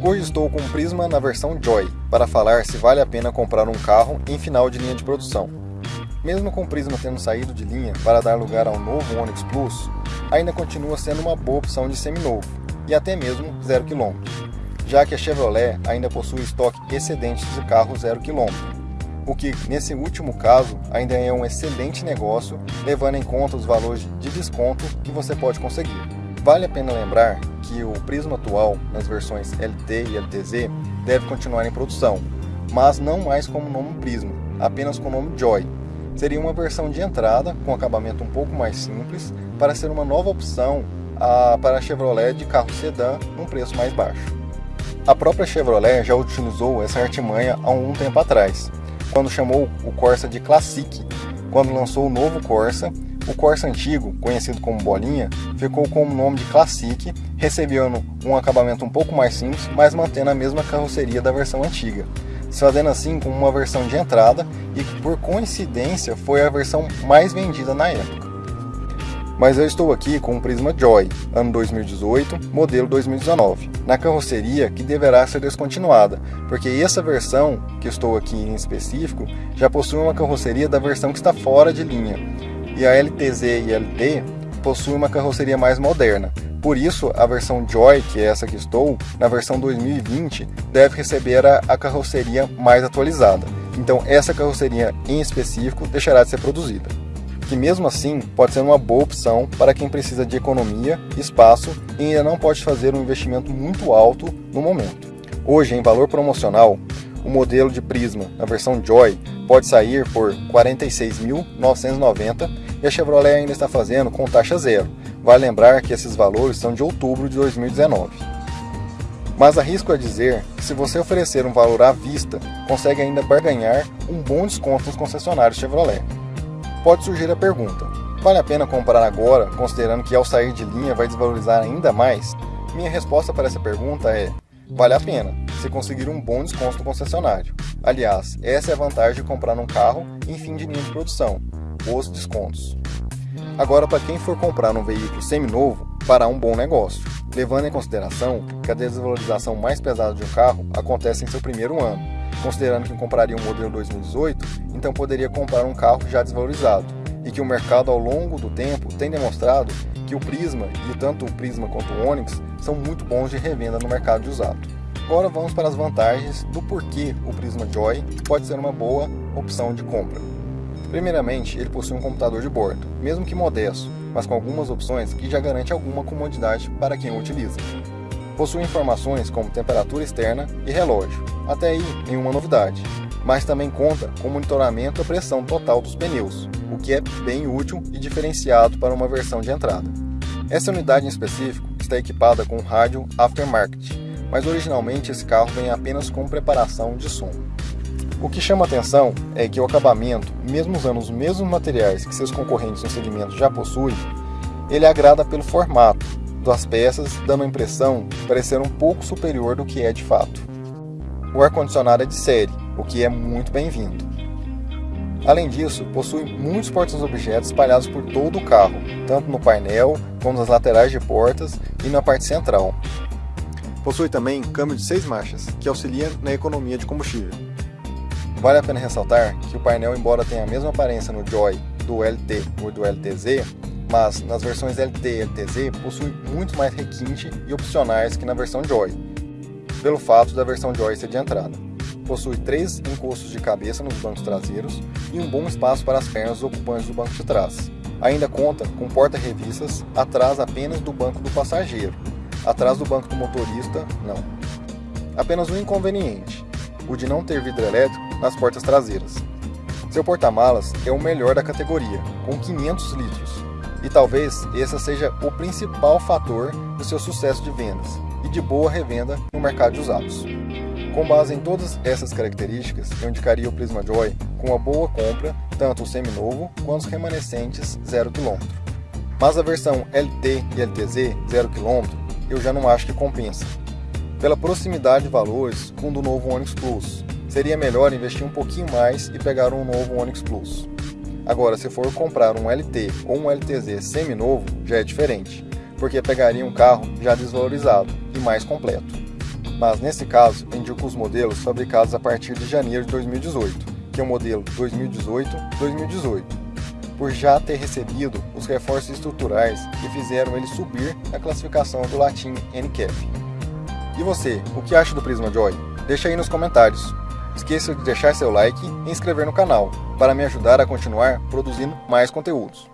Hoje estou com o Prisma na versão Joy para falar se vale a pena comprar um carro em final de linha de produção. Mesmo com o Prisma tendo saído de linha para dar lugar ao novo Onix Plus, ainda continua sendo uma boa opção de seminovo e até mesmo 0 km, já que a Chevrolet ainda possui estoque excedente de carro 0 km, o que nesse último caso ainda é um excelente negócio, levando em conta os valores de desconto que você pode conseguir. Vale a pena lembrar que o Prisma atual, nas versões LT e LTZ, deve continuar em produção, mas não mais como nome Prisma, apenas com o nome Joy. Seria uma versão de entrada, com acabamento um pouco mais simples, para ser uma nova opção a, para a Chevrolet de carro sedã num preço mais baixo. A própria Chevrolet já utilizou essa artimanha há um tempo atrás, quando chamou o Corsa de Classic, quando lançou o novo Corsa o Corsa antigo, conhecido como Bolinha, ficou com o nome de Classic, recebendo um acabamento um pouco mais simples, mas mantendo a mesma carroceria da versão antiga, se fazendo assim com uma versão de entrada e que por coincidência foi a versão mais vendida na época. Mas eu estou aqui com o Prisma Joy, ano 2018, modelo 2019, na carroceria que deverá ser descontinuada, porque essa versão que estou aqui em específico já possui uma carroceria da versão que está fora de linha, e a LTZ e LT possuem uma carroceria mais moderna. Por isso, a versão Joy, que é essa que estou, na versão 2020, deve receber a, a carroceria mais atualizada. Então, essa carroceria em específico deixará de ser produzida. Que mesmo assim pode ser uma boa opção para quem precisa de economia, espaço e ainda não pode fazer um investimento muito alto no momento. Hoje, em valor promocional, o modelo de Prisma na versão Joy pode sair por R$ 46.990 e a Chevrolet ainda está fazendo com taxa zero. Vale lembrar que esses valores são de outubro de 2019. Mas arrisco a dizer que se você oferecer um valor à vista, consegue ainda barganhar um bom desconto nos concessionários Chevrolet. Pode surgir a pergunta, vale a pena comprar agora, considerando que ao sair de linha vai desvalorizar ainda mais? Minha resposta para essa pergunta é, vale a pena, se conseguir um bom desconto no concessionário. Aliás, essa é a vantagem de comprar um carro em fim de linha de produção, os descontos. Agora, para quem for comprar um veículo seminovo, fará um bom negócio, levando em consideração que a desvalorização mais pesada de um carro acontece em seu primeiro ano, considerando que compraria um modelo 2018, então poderia comprar um carro já desvalorizado, e que o mercado ao longo do tempo tem demonstrado que o Prisma, e tanto o Prisma quanto o Onix, são muito bons de revenda no mercado de usado. Agora vamos para as vantagens do porquê o Prisma Joy pode ser uma boa opção de compra. Primeiramente, ele possui um computador de bordo, mesmo que modesto, mas com algumas opções que já garante alguma comodidade para quem o utiliza. Possui informações como temperatura externa e relógio, até aí nenhuma novidade, mas também conta com monitoramento da pressão total dos pneus, o que é bem útil e diferenciado para uma versão de entrada. Essa unidade em específico está equipada com rádio aftermarket, mas originalmente esse carro vem apenas com preparação de som. O que chama atenção é que o acabamento, mesmo usando os mesmos materiais que seus concorrentes no segmento já possuem, ele agrada pelo formato das peças, dando a impressão de parecer um pouco superior do que é de fato. O ar-condicionado é de série, o que é muito bem-vindo. Além disso, possui muitos portas-objetos espalhados por todo o carro, tanto no painel como nas laterais de portas e na parte central, Possui também câmbio de 6 marchas, que auxilia na economia de combustível. Vale a pena ressaltar que o painel, embora tenha a mesma aparência no Joy do LT ou do LTZ, mas nas versões LT e LTZ possui muito mais requinte e opcionais que na versão Joy, pelo fato da versão Joy ser de entrada. Possui três encostos de cabeça nos bancos traseiros e um bom espaço para as pernas dos ocupantes do banco de trás. Ainda conta com porta-revistas atrás apenas do banco do passageiro, Atrás do banco do motorista, não. Apenas um inconveniente, o de não ter vidro elétrico nas portas traseiras. Seu porta-malas é o melhor da categoria, com 500 litros, e talvez esse seja o principal fator do seu sucesso de vendas e de boa revenda no mercado de usados. Com base em todas essas características, eu indicaria o Prisma Joy com uma boa compra, tanto o seminovo quanto os remanescentes 0 km. Mas a versão LT e LTZ 0 km eu já não acho que compensa. Pela proximidade de valores com o do novo Onix Plus, seria melhor investir um pouquinho mais e pegar um novo Onix Plus. Agora, se for comprar um LT ou um LTZ semi-novo, já é diferente, porque pegaria um carro já desvalorizado e mais completo. mas nesse caso indico os modelos fabricados a partir de janeiro de 2018, que é o modelo 2018-2018, por já ter recebido os reforços estruturais que fizeram ele subir na classificação do latim NCAP. E você, o que acha do Prisma Joy? Deixa aí nos comentários. Esqueça de deixar seu like e inscrever no canal, para me ajudar a continuar produzindo mais conteúdos.